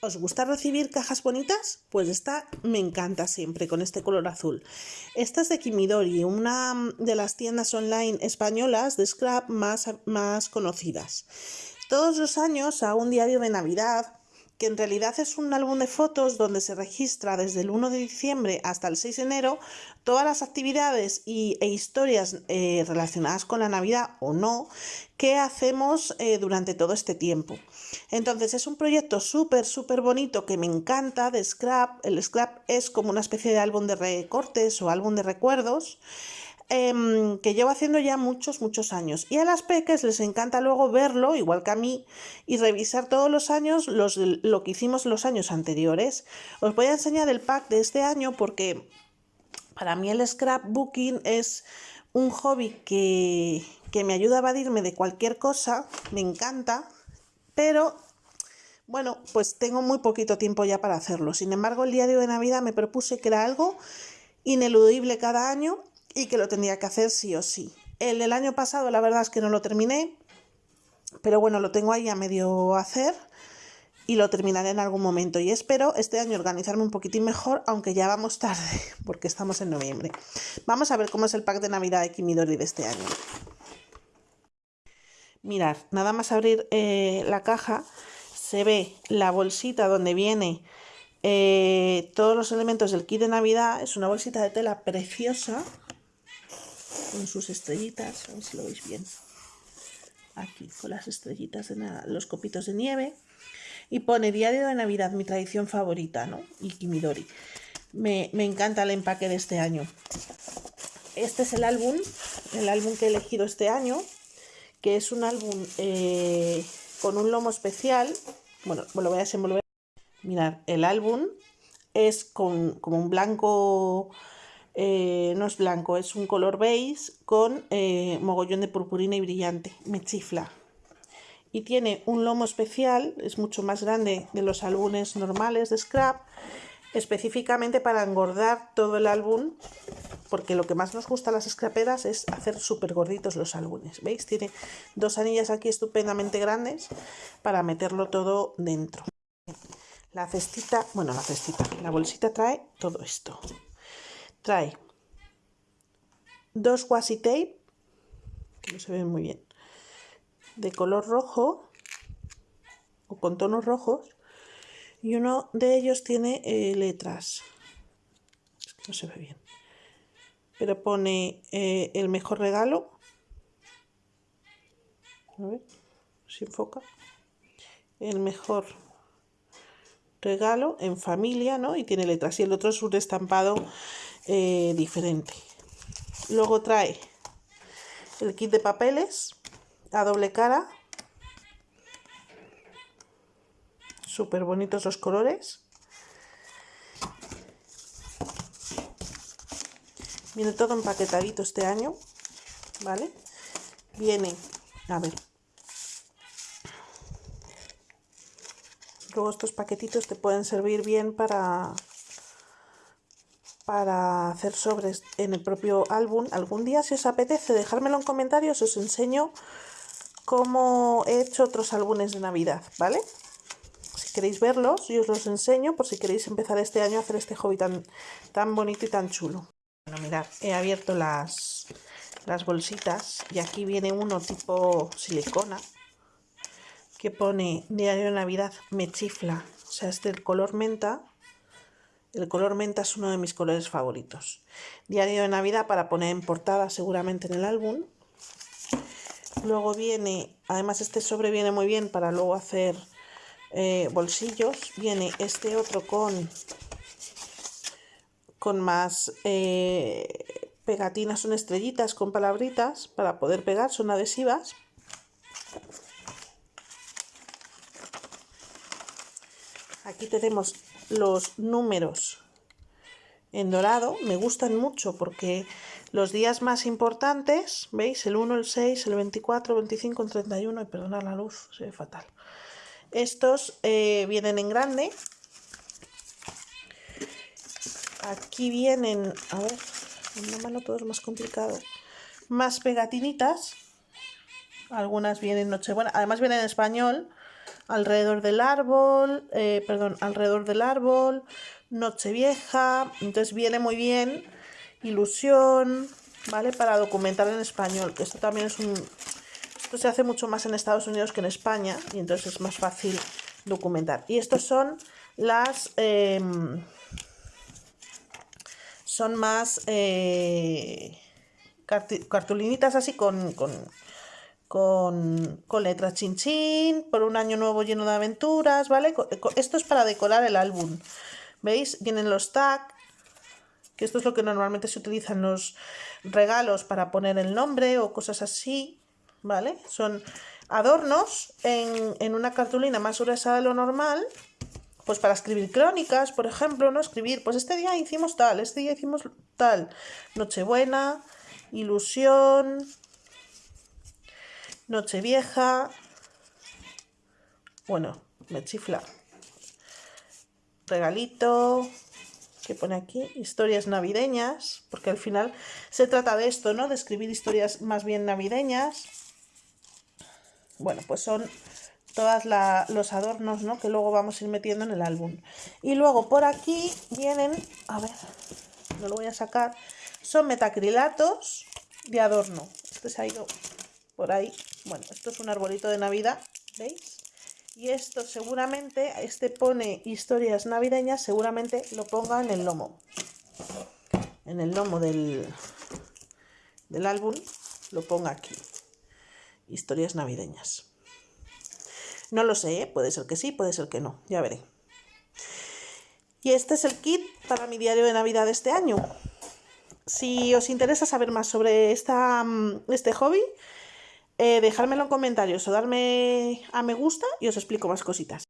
¿Os gusta recibir cajas bonitas? Pues esta me encanta siempre con este color azul. Esta es de Kimidori, una de las tiendas online españolas de scrap más, más conocidas. Todos los años hago un diario de Navidad que en realidad es un álbum de fotos donde se registra desde el 1 de diciembre hasta el 6 de enero todas las actividades y, e historias eh, relacionadas con la Navidad o no que hacemos eh, durante todo este tiempo. Entonces es un proyecto súper, súper bonito que me encanta de Scrap. El Scrap es como una especie de álbum de recortes o álbum de recuerdos Em, que llevo haciendo ya muchos, muchos años. Y a las peques les encanta luego verlo, igual que a mí, y revisar todos los años los, lo que hicimos los años anteriores. Os voy a enseñar el pack de este año porque para mí el scrapbooking es un hobby que, que me ayuda a evadirme de cualquier cosa, me encanta, pero bueno, pues tengo muy poquito tiempo ya para hacerlo. Sin embargo, el diario de Navidad me propuse que era algo ineludible cada año y que lo tendría que hacer sí o sí. El del año pasado la verdad es que no lo terminé, pero bueno, lo tengo ahí a medio hacer y lo terminaré en algún momento y espero este año organizarme un poquitín mejor, aunque ya vamos tarde, porque estamos en noviembre. Vamos a ver cómo es el pack de Navidad de Kimidori de este año. Mirad, nada más abrir eh, la caja, se ve la bolsita donde viene eh, todos los elementos del kit de Navidad. Es una bolsita de tela preciosa, con sus estrellitas, a ver si lo veis bien. Aquí, con las estrellitas de los copitos de nieve. Y pone Diario de Navidad, mi tradición favorita, ¿no? Y Kimidori. Me, encanta el empaque de este año. Este es el álbum, el álbum que he elegido este año, que es un álbum eh, con un lomo especial. Bueno, lo voy a desenvolver. Mirad, el álbum es con como un blanco eh, no es blanco, es un color beige con eh, mogollón de purpurina y brillante, me chifla. Y tiene un lomo especial, es mucho más grande de los álbumes normales de scrap, específicamente para engordar todo el álbum, porque lo que más nos gusta a las scraperas es hacer súper gorditos los álbumes. ¿Veis? Tiene dos anillas aquí estupendamente grandes para meterlo todo dentro. La cestita, bueno, la cestita, la bolsita trae todo esto trae dos washi tape, que no se ven muy bien, de color rojo o con tonos rojos, y uno de ellos tiene eh, letras. no se ve bien. Pero pone eh, el mejor regalo. A ver si enfoca. El mejor regalo en familia, ¿no? Y tiene letras. Y el otro es un estampado eh, diferente. Luego trae el kit de papeles a doble cara. Súper bonitos los colores. Viene todo empaquetadito este año, ¿vale? Viene, a ver. Luego estos paquetitos te pueden servir bien para para hacer sobres en el propio álbum. Algún día, si os apetece, dejármelo en comentarios, os enseño cómo he hecho otros álbumes de Navidad, ¿vale? Si queréis verlos, yo os los enseño por si queréis empezar este año a hacer este hobby tan, tan bonito y tan chulo. Bueno, mirad, he abierto las, las bolsitas y aquí viene uno tipo silicona que pone Diario de Navidad me chifla, o sea, es del color menta el color menta es uno de mis colores favoritos. Diario de Navidad para poner en portada seguramente en el álbum. Luego viene, además este sobre viene muy bien para luego hacer eh, bolsillos. Viene este otro con, con más eh, pegatinas, son estrellitas con palabritas para poder pegar, son adhesivas. Aquí tenemos los números en dorado me gustan mucho porque los días más importantes, ¿veis? El 1, el 6, el 24, el 25, el 31, y perdonad la luz, se ve fatal. Estos eh, vienen en grande. Aquí vienen, a ver, en una mano todo es más complicado, más pegatinitas. Algunas vienen Nochebuena, además vienen en español, alrededor del árbol, eh, perdón, alrededor del árbol, Nochevieja, entonces viene muy bien, ilusión, ¿vale? Para documentar en español, que esto también es un... Esto se hace mucho más en Estados Unidos que en España y entonces es más fácil documentar. Y estos son las... Em, son más eh, cartulinitas así con, con, con, con letras chin chin, por un año nuevo lleno de aventuras, ¿vale? Esto es para decorar el álbum. ¿Veis? Vienen los tags, que esto es lo que normalmente se utiliza en los regalos para poner el nombre o cosas así, ¿vale? Son adornos en, en una cartulina más gruesa de lo normal, pues para escribir crónicas, por ejemplo, ¿no? Escribir, pues este día hicimos tal, este día hicimos tal, Nochebuena, ilusión, Nochevieja, bueno, me chifla, regalito, que pone aquí, historias navideñas, porque al final se trata de esto, ¿no? De escribir historias más bien navideñas. Bueno, pues son todos los adornos ¿no? que luego vamos a ir metiendo en el álbum. Y luego por aquí vienen, a ver, no lo voy a sacar, son metacrilatos de adorno. Este se ha ido por ahí. Bueno, esto es un arbolito de Navidad, ¿veis? Y esto seguramente, este pone historias navideñas, seguramente lo ponga en el lomo. En el lomo del, del álbum lo ponga aquí. Historias navideñas. No lo sé, ¿eh? puede ser que sí, puede ser que no, ya veré. Y este es el kit para mi diario de Navidad de este año. Si os interesa saber más sobre esta, mm, este hobby, eh, dejármelo en comentarios o darme a me gusta y os explico más cositas.